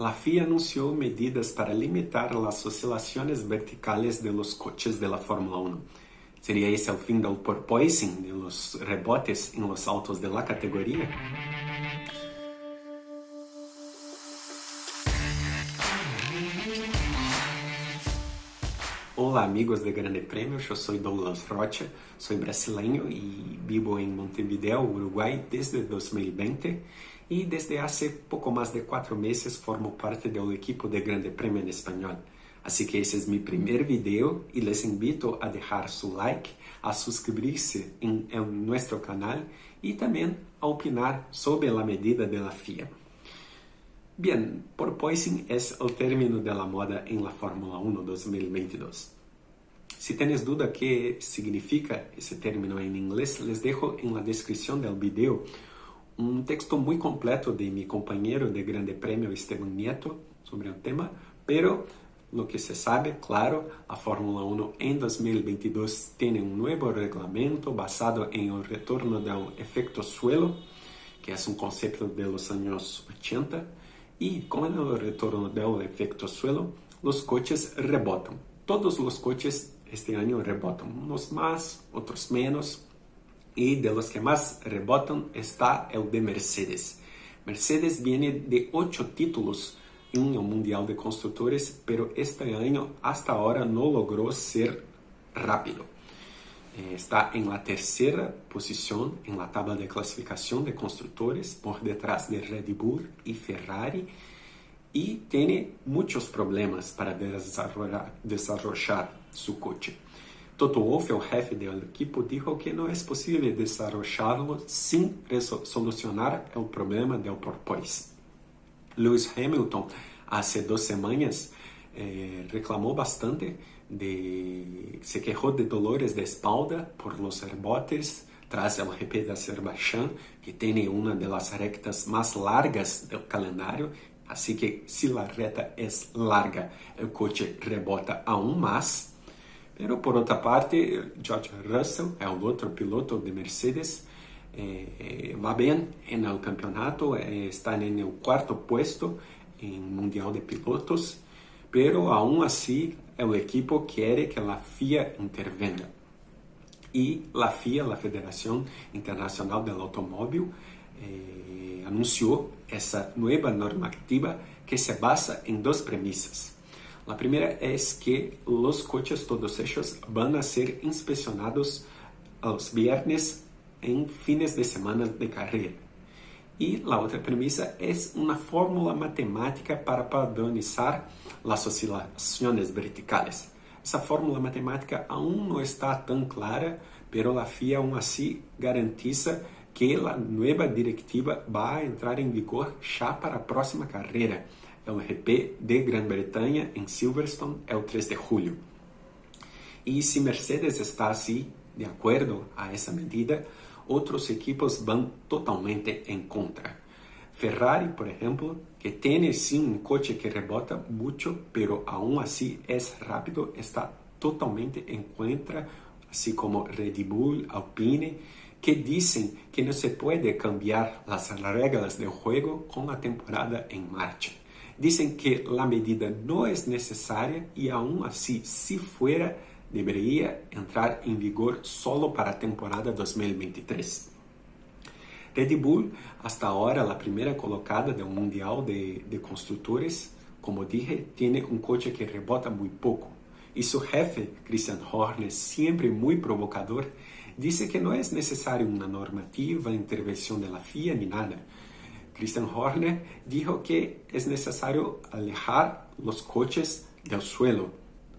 la FIA anunció medidas para limitar las oscilaciones verticales de los coches de la Fórmula 1. ¿Sería ese el fin del porpoising, de los rebotes en los autos de la? Olá amigos de Grande Prêmio, eu sou Douglas Rocha, sou brasileiro e vivo em Montevideo, Uruguai desde 2020 e desde há pouco mais de quatro meses formo parte do equipo de Grande Prêmio em espanhol. Assim que esse é meu primeiro vídeo e les invito a deixar seu like, a suscribir-se em, em nosso canal e também a opinar sobre a medida da FIA. Bien, porpoising es el término de la moda en la Fórmula 1 2022. Si tienes duda qué significa ese término en inglés, les dejo en la descripción del video un texto muy completo de mi compañero de Grande Premio Esteban Nieto sobre el tema, pero lo que se sabe, claro, la Fórmula 1 en 2022 tiene un nuevo reglamento basado en el retorno del efecto suelo, que es un concepto de los años 80, e com o retorno do efeito suelo, os coches rebotam. Todos os coches este ano rebotam, uns mais, outros menos, e de los que mais rebotam está o de Mercedes. Mercedes viene de oito títulos em um Mundial de Construtores, pero este ano, hasta agora, não logrou ser rápido. Eh, está en la tercera posición en la tabla de clasificación de constructores por detrás de Red Bull y Ferrari y tiene muchos problemas para desarrollar, desarrollar su coche. Toto Wolff, el jefe del equipo, dijo que no es posible desarrollarlo sin solucionar el problema del porpoise. Lewis Hamilton, hace dos semanas, eh, reclamó bastante de, se quejó de dolores de espalda por los rebotes tras el GP de Azerbaiyán, que tiene una de las rectas más largas del calendario, así que si la reta es larga, el coche rebota aún más. Pero por otra parte, George Russell, el otro piloto de Mercedes, eh, va bien en el campeonato, eh, está en el cuarto puesto en Mundial de Pilotos, pero aún así el equipo quiere que la FIA intervenga. Y la FIA, la Federación Internacional del Automóvil, eh, anunció esa nueva normativa que se basa en dos premisas. La primera es que los coches todos ellos van a ser inspeccionados los viernes en fines de semana de carrera. Y la otra premisa es una fórmula matemática para padronizar las oscilaciones verticales. Essa fórmula matemática aún no está tan clara, pero la FIA aún así garantiza que la nueva directiva va a entrar en vigor ya para la próxima carrera, el GP de Gran Bretaña en Silverstone el 3 de julio. Y si Mercedes está así, de acuerdo a esa medida, outros equipos vão totalmente em contra. Ferrari, por exemplo, que tem sim um coche que rebota muito, pero aún assim é rápido, está totalmente em contra, assim como Red Bull, Alpine, que dizem que não se pode cambiar as regras do jogo com a temporada em marcha. Dizem que a medida não é necessária e, aún assim, se fuera debería entrar en vigor solo para la temporada 2023. Red Bull, hasta ahora la primera colocada del Mundial de, de Constructores, como dije, tiene un coche que rebota muy poco. Y su jefe, Christian Horner, siempre muy provocador, dice que no es necesaria una normativa, intervención de FIA ni nada. Christian Horner dijo que es necesario alejar los coches del suelo,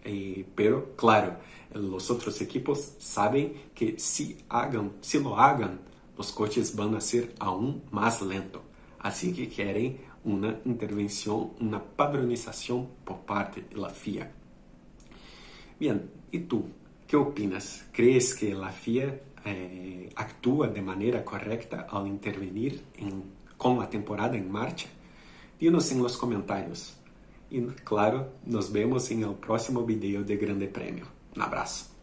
eh, pero claro, los otros equipos saben que si, hagan, si lo hagan, los coches van a ser aún más lentos. Así que quieren una intervención, una padronización por parte de la FIA. Bien, ¿y tú? ¿Qué opinas? ¿Crees que la FIA eh, actúa de manera correcta al intervenir en, con la temporada en marcha? Dinos en los comentarios. E, claro, nos vemos em el próximo vídeo de Grande Prêmio. Abraço.